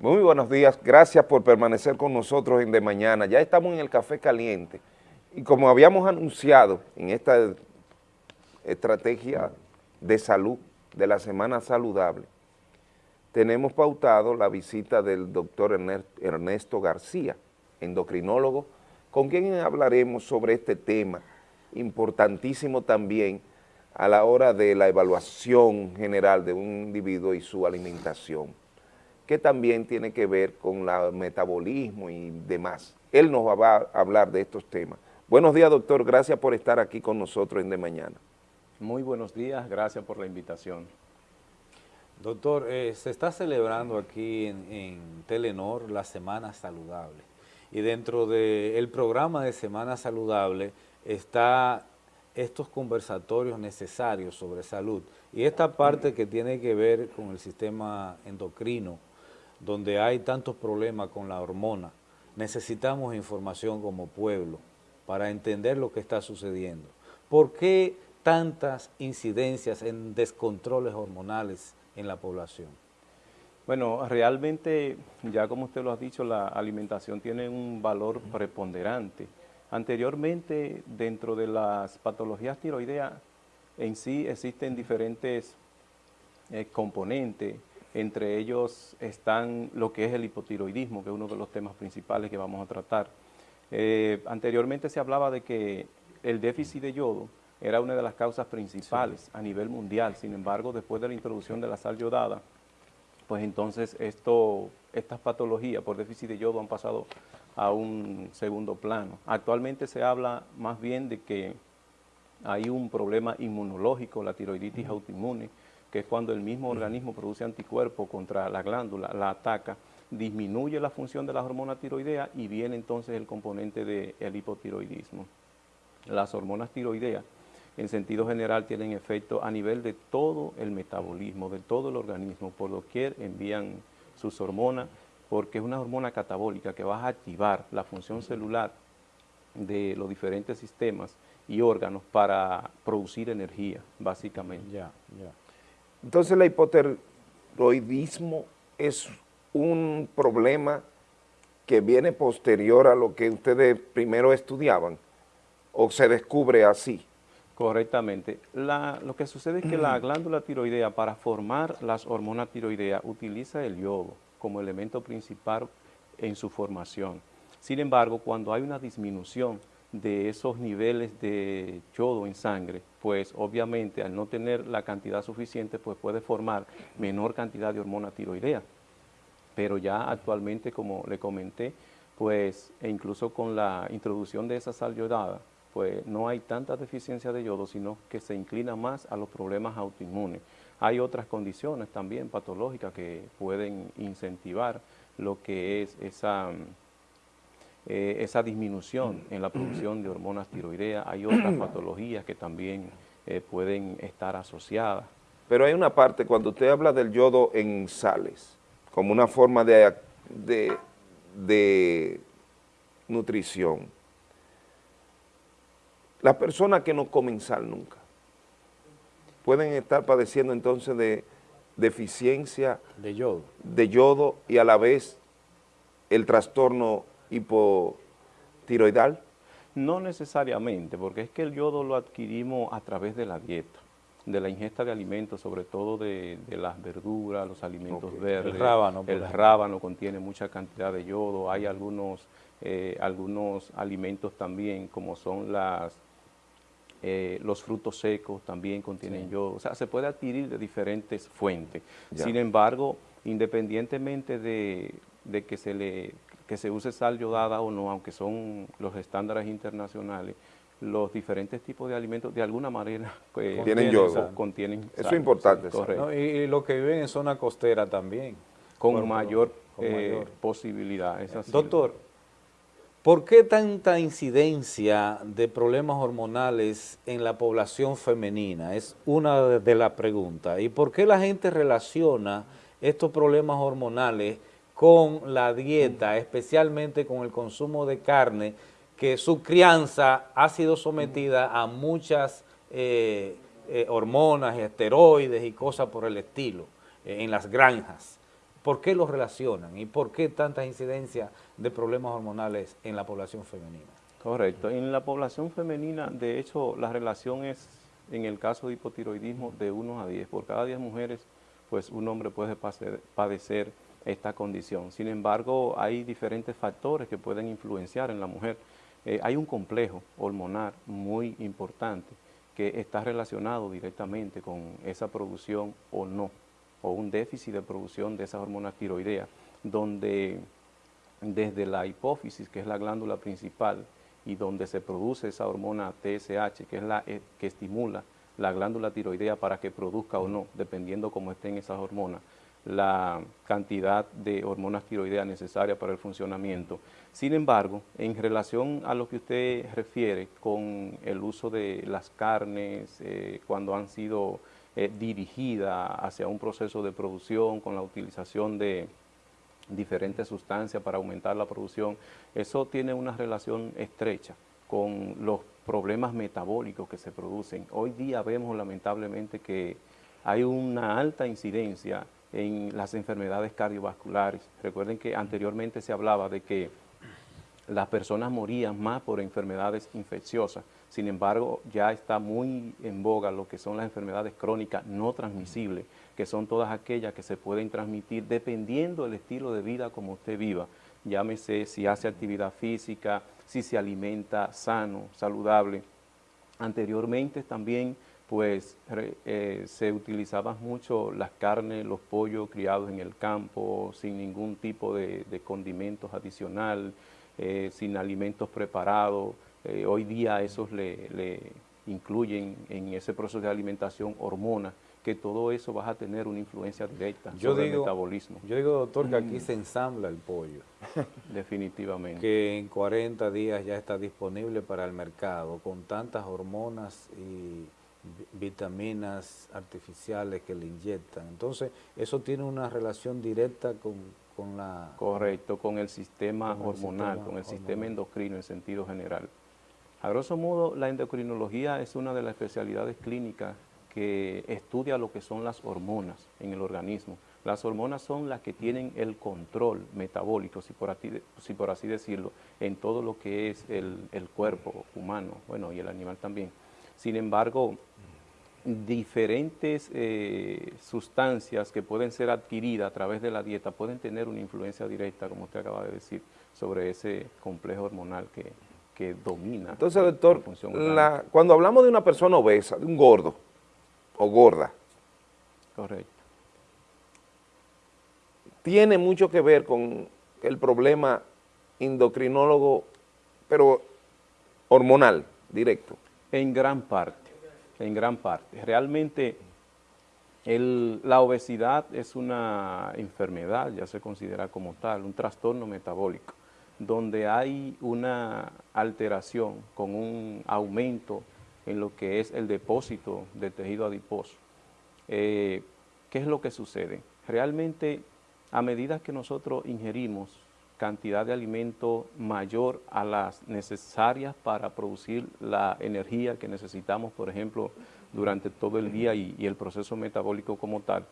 Muy buenos días, gracias por permanecer con nosotros en De Mañana. Ya estamos en el Café Caliente. Y como habíamos anunciado en esta estrategia de salud de la Semana Saludable, tenemos pautado la visita del doctor Ernesto García, endocrinólogo, con quien hablaremos sobre este tema importantísimo también a la hora de la evaluación general de un individuo y su alimentación que también tiene que ver con el metabolismo y demás. Él nos va a hablar de estos temas. Buenos días, doctor. Gracias por estar aquí con nosotros en De Mañana. Muy buenos días. Gracias por la invitación. Doctor, eh, se está celebrando aquí en, Telenor la Semana Saludable y dentro del programa de Semana Saludable está estos conversatorios necesarios sobre salud y esta parte que tiene que ver con el sistema endocrino, donde hay tantos problemas con la hormona, necesitamos información como pueblo para entender lo que está sucediendo. ¿Por qué tantas incidencias en descontroles hormonales en la población? Bueno, realmente, ya como usted lo ha dicho, la alimentación tiene un valor preponderante. Anteriormente, dentro de las patologías tiroideas, en sí existen diferentes eh, componentes entre ellos están lo que es el hipotiroidismo, que es uno de los temas principales que vamos a tratar. Eh, anteriormente se hablaba de que el déficit de yodo era una de las causas principales a nivel mundial, sin embargo, después de la introducción de la sal yodada, pues entonces esto, estas patologías por déficit de yodo han pasado a un segundo plano. Actualmente se habla más bien de que hay un problema inmunológico, la tiroiditis autoinmune, que es cuando el mismo organismo produce anticuerpos contra la glándula, la ataca, disminuye la función de las hormonas tiroideas y viene entonces el componente del hipotiroidismo. Las hormonas tiroideas, en sentido general, tienen efecto a nivel de todo el metabolismo, de todo el organismo, por doquier envían sus hormonas, porque es una hormona catabólica que va a activar la función celular de los diferentes sistemas y órganos para producir energía, básicamente. Ya, ya. Entonces el hipotiroidismo es un problema que viene posterior a lo que ustedes primero estudiaban o se descubre así. Correctamente. lo que sucede es que la glándula tiroidea para formar las hormonas tiroideas utiliza el yodo como elemento principal en su formación. Sin embargo, cuando hay una disminución de esos niveles de yodo en sangre, pues obviamente al no tener la cantidad suficiente, pues puede formar menor cantidad de hormona tiroidea. Pero ya actualmente, como le comenté, pues e incluso con la introducción de esa sal yodada, pues no hay tanta deficiencia de yodo, sino que se inclina más a los problemas autoinmunes. Hay otras condiciones también patológicas que pueden incentivar lo que es esa eh, esa disminución en la producción de hormonas tiroideas. Hay otras patologías que también eh, pueden estar asociadas. Pero hay una parte, cuando usted habla del yodo en sales, como una forma de, de, de nutrición, las personas que no comen sal nunca pueden estar padeciendo entonces de deficiencia de yodo. de yodo y a la vez el trastorno hipotiroidal? No necesariamente, porque es que el yodo lo adquirimos a través de la dieta, de la ingesta de alimentos, sobre todo de, las verduras, los alimentos verdes. El rábano. El rábano contiene mucha cantidad de yodo, hay algunos, eh, algunos alimentos también, como son las, eh, los frutos secos también contienen yodo, o sea, se puede adquirir de diferentes fuentes. Sin embargo, independientemente de, de, que se le que se use sal yodada o no, aunque son los estándares internacionales, los diferentes tipos de alimentos de alguna manera pues, contienen yodo. Contienen Eso es importante. Correcto. y, los que viven en zona costera también. Con, mayor, eh, posibilidad. Doctor, ¿por qué tanta incidencia de problemas hormonales en la población femenina? Es una de las preguntas. ¿Y por qué la gente relaciona estos problemas hormonales con la dieta, especialmente con el consumo de carne, que su crianza ha sido sometida a muchas eh, eh, hormonas, esteroides y cosas por el estilo eh, en las granjas. ¿Por qué lo relacionan y por qué tantas incidencias de problemas hormonales en la población femenina? Correcto. En la población femenina, de hecho, la relación es, en el caso de hipotiroidismo, de 1 a 10. Por cada 10 mujeres, pues un hombre puede padecer esta condición. Sin embargo, hay diferentes factores que pueden influenciar en la mujer. Eh, hay un complejo hormonal muy importante que está relacionado directamente con esa producción o no, o un déficit de producción de esa hormona tiroidea, donde desde la hipófisis, que es la glándula principal, y donde se produce esa hormona TSH, que es la eh, que estimula la glándula tiroidea para que produzca o no, dependiendo cómo estén esas hormonas, la cantidad de hormonas tiroideas necesarias para el funcionamiento. Sin embargo, en relación a lo que usted refiere con el uso de las carnes, eh, cuando han sido eh, dirigidas hacia un proceso de producción con la utilización de diferentes sustancias para aumentar la producción, eso tiene una relación estrecha con los problemas metabólicos que se producen. Hoy día vemos lamentablemente que hay una alta incidencia en las enfermedades cardiovasculares. Recuerden que anteriormente se hablaba de que las personas morían más por enfermedades infecciosas. Sin embargo, ya está muy en boga lo que son las enfermedades crónicas no transmisibles, que son todas aquellas que se pueden transmitir dependiendo del estilo de vida como usted viva. Llámese si hace actividad física, si se alimenta sano, saludable. Anteriormente también pues eh, se utilizaban mucho las carnes, los pollos criados en el campo, sin ningún tipo de, condimentos adicional, eh, sin alimentos preparados. Eh, hoy día esos le, incluyen en ese proceso de alimentación hormonas, que todo eso va a tener una influencia directa sobre el metabolismo. Yo digo, doctor, que aquí mm. se ensambla el pollo. Definitivamente. Que en 40 días ya está disponible para el mercado, con tantas hormonas y vitaminas artificiales que le inyectan. Entonces, eso tiene una relación directa con, la... Correcto, con el sistema hormonal, con el sistema endocrino en sentido general. A grosso modo, la endocrinología es una de las especialidades clínicas que estudia lo que son las hormonas en el organismo. Las hormonas son las que tienen el control metabólico, si por, si por así decirlo, en todo lo que es el, el cuerpo humano, bueno, y el animal también. Sin embargo, diferentes eh, sustancias que pueden ser adquiridas a través de la dieta pueden tener una influencia directa, como usted acaba de decir, sobre ese complejo hormonal que, domina. Entonces, doctor, cuando hablamos de una persona obesa, de un gordo o gorda, correcto, tiene mucho que ver con el problema endocrinólogo, pero hormonal, directo. En gran parte en gran parte. Realmente la obesidad es una enfermedad, ya se considera como tal, un trastorno metabólico, donde hay una alteración con un aumento en lo que es el depósito de tejido adiposo. Eh, ¿Qué es lo que sucede? Realmente, a medida que nosotros ingerimos cantidad de alimento mayor a las necesarias para producir la energía que necesitamos, por ejemplo, durante todo el día y, el proceso metabólico como tal,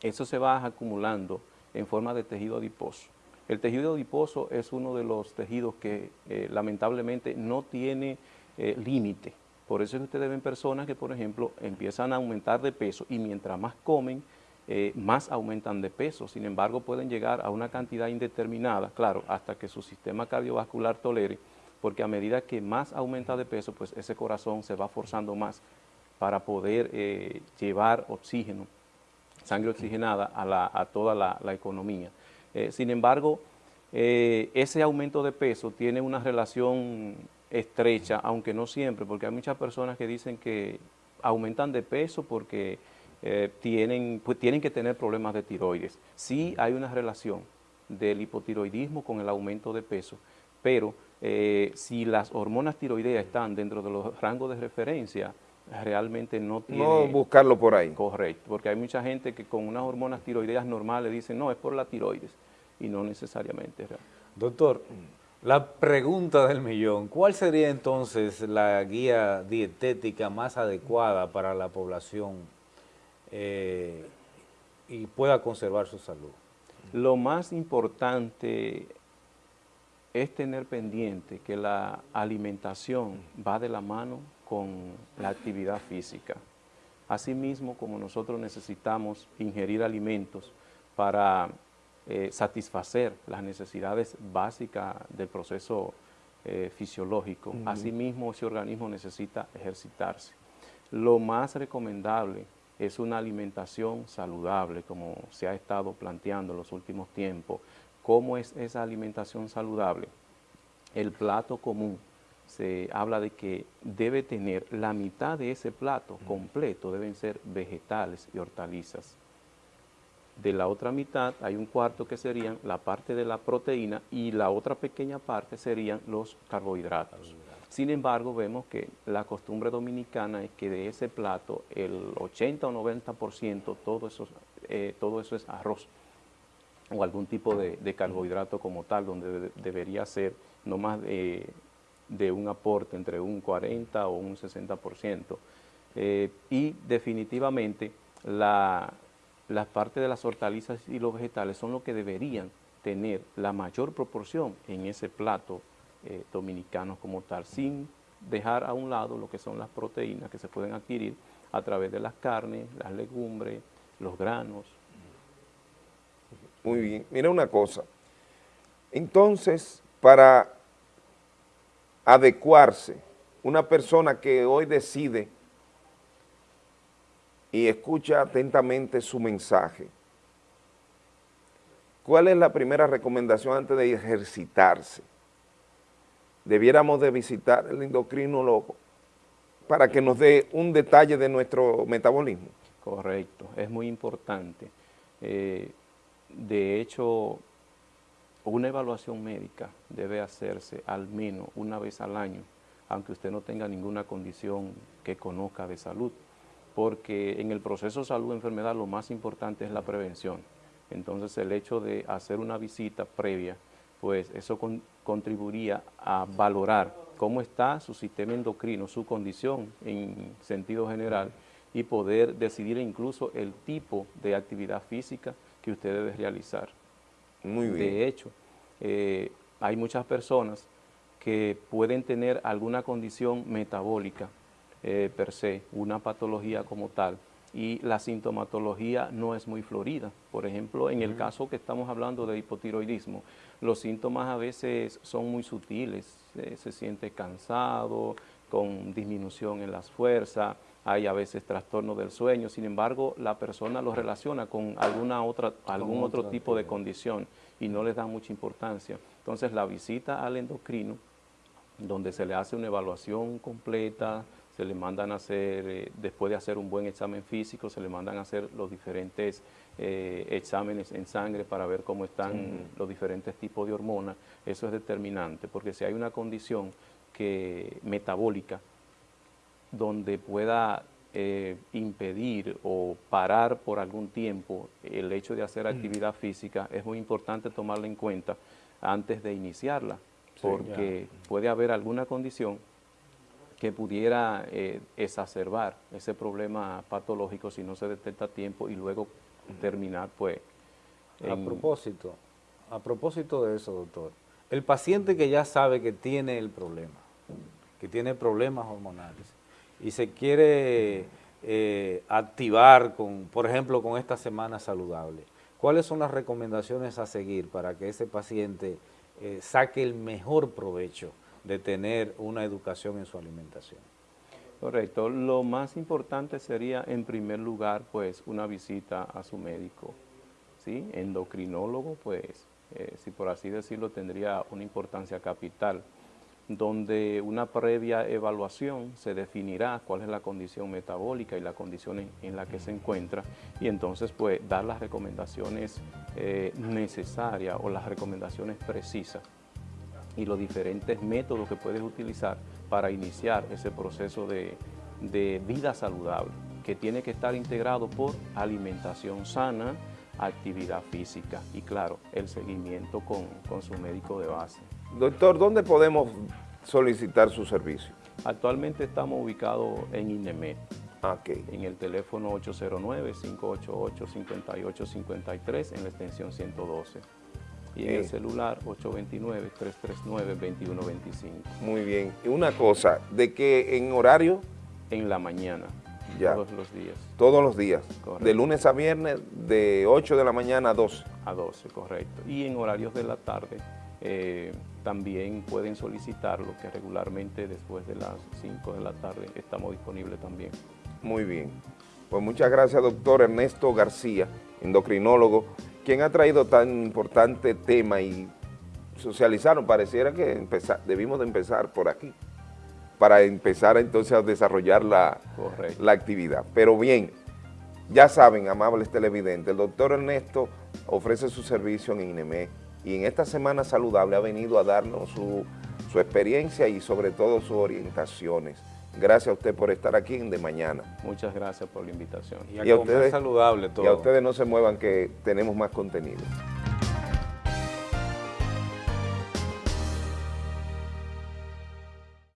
eso se va acumulando en forma de tejido adiposo. El tejido adiposo es uno de los tejidos que eh, lamentablemente no tiene eh, límite. Por eso es que ustedes ven personas que, por ejemplo, empiezan a aumentar de peso y mientras más comen, eh, más aumentan de peso, sin embargo pueden llegar a una cantidad indeterminada, claro, hasta que su sistema cardiovascular tolere, porque a medida que más aumenta de peso, pues ese corazón se va forzando más para poder eh, llevar oxígeno, sangre oxigenada a, toda la, economía. Eh, sin embargo, ese aumento de peso tiene una relación estrecha, aunque no siempre, porque hay muchas personas que dicen que aumentan de peso porque eh, tienen, pues, tienen que tener problemas de tiroides. Sí hay una relación del hipotiroidismo con el aumento de peso, pero eh, si las hormonas tiroideas están dentro de los rangos de referencia, realmente no tiene... No buscarlo por ahí. Correcto, porque hay mucha gente que con unas hormonas tiroideas normales dicen, no, es por la tiroides, y no necesariamente. Doctor, la pregunta del millón, ¿cuál sería entonces la guía dietética más adecuada para la población eh, y pueda conservar su salud. Lo más importante es tener pendiente que la alimentación va de la mano con la actividad física. Asimismo, como nosotros necesitamos ingerir alimentos para eh, satisfacer las necesidades básicas del proceso eh, fisiológico, asimismo ese organismo necesita ejercitarse. Lo más recomendable es una alimentación saludable, como se ha estado planteando en los últimos tiempos. ¿Cómo es esa alimentación saludable? El plato común, se habla de que debe tener la mitad de ese plato completo, deben ser vegetales y hortalizas. De la otra mitad hay un cuarto que serían la parte de la proteína y la otra pequeña parte serían los carbohidratos. Sin embargo, vemos que la costumbre dominicana es que de ese plato el 80 o 90% todo eso, eh, todo eso es arroz o algún tipo de, carbohidrato como tal, donde debería ser no más de, un aporte entre un 40 o un 60%. Eh, y definitivamente la, las partes de las hortalizas y los vegetales son lo que deberían tener la mayor proporción en ese plato eh, dominicanos como tal, sin dejar a un lado lo que son las proteínas que se pueden adquirir a través de las carnes, las legumbres, los granos. Muy bien, mira una cosa, entonces para adecuarse, una persona que hoy decide y escucha atentamente su mensaje, ¿cuál es la primera recomendación antes de ejercitarse? Debiéramos de visitar el endocrinólogo para que nos dé un detalle de nuestro metabolismo. Correcto, es muy importante. Eh, de hecho, una evaluación médica debe hacerse al menos una vez al año, aunque usted no tenga ninguna condición que conozca de salud, porque en el proceso salud-enfermedad lo más importante es la prevención. Entonces el hecho de hacer una visita previa pues eso contribuiría a valorar cómo está su sistema endocrino, su condición en sentido general y poder decidir incluso el tipo de actividad física que usted debe realizar. Muy bien. De hecho, eh, hay muchas personas que pueden tener alguna condición metabólica eh, per se, una patología como tal, y la sintomatología no es muy florida. Por ejemplo, en el caso que estamos hablando de hipotiroidismo, los síntomas a veces son muy sutiles, se siente cansado, con disminución en las fuerzas, hay a veces trastorno del sueño, sin embargo, la persona lo relaciona con alguna otra, algún otro tipo de condición y no le da mucha importancia. Entonces, la visita al endocrino, donde se le hace una evaluación completa, se le mandan a hacer, eh, después de hacer un buen examen físico, se le mandan a hacer los diferentes eh, exámenes en sangre para ver cómo están los diferentes tipos de hormonas. Eso es determinante, porque si hay una condición que, metabólica donde pueda eh, impedir o parar por algún tiempo el hecho de hacer actividad física, es muy importante tomarla en cuenta antes de iniciarla, porque puede haber alguna condición que pudiera eh, exacerbar ese problema patológico si no se detecta a tiempo y luego terminar pues... A propósito, a propósito de eso, doctor, el paciente que ya sabe que tiene el problema, que tiene problemas hormonales y se quiere eh, activar, con, por ejemplo, con esta semana saludable, ¿cuáles son las recomendaciones a seguir para que ese paciente eh, saque el mejor provecho de tener una educación en su alimentación. Correcto. Lo más importante sería, en primer lugar, pues, una visita a su médico, ¿sí? Endocrinólogo, pues, eh, si por así decirlo, tendría una importancia capital, donde una previa evaluación se definirá cuál es la condición metabólica y la condición en, la que se encuentra, y entonces, pues, dar las recomendaciones eh, necesarias o las recomendaciones precisas y los diferentes métodos que puedes utilizar para iniciar ese proceso de, vida saludable, que tiene que estar integrado por alimentación sana, actividad física y claro, el seguimiento con, con su médico de base. Doctor, ¿dónde podemos solicitar su servicio? Actualmente estamos ubicados en INEMED, en el teléfono 809-588-5853 en la extensión 112 y en el celular 829-339-2125. Muy bien. Y una cosa, ¿de qué en horario? En la mañana, ya. todos los días. Todos los días, de lunes a viernes, de 8 de la mañana a 12. A 12, correcto. Y en horarios de la tarde eh, también pueden solicitarlo, que regularmente después de las 5 de la tarde estamos disponibles también. Muy bien. Pues muchas gracias, doctor Ernesto García, endocrinólogo, quien ha traído tan importante tema y socializaron. Pareciera que empezar, debimos de empezar por aquí, para empezar entonces a desarrollar la, la actividad. Pero bien, ya saben, amables televidentes, el doctor Ernesto ofrece su servicio en INEME y en esta semana saludable ha venido a darnos su, su experiencia y sobre todo sus orientaciones. Gracias a usted por estar aquí en De Mañana. Muchas gracias por la invitación. Y a, ustedes, saludable todo. Y a ustedes no se muevan que tenemos más contenido.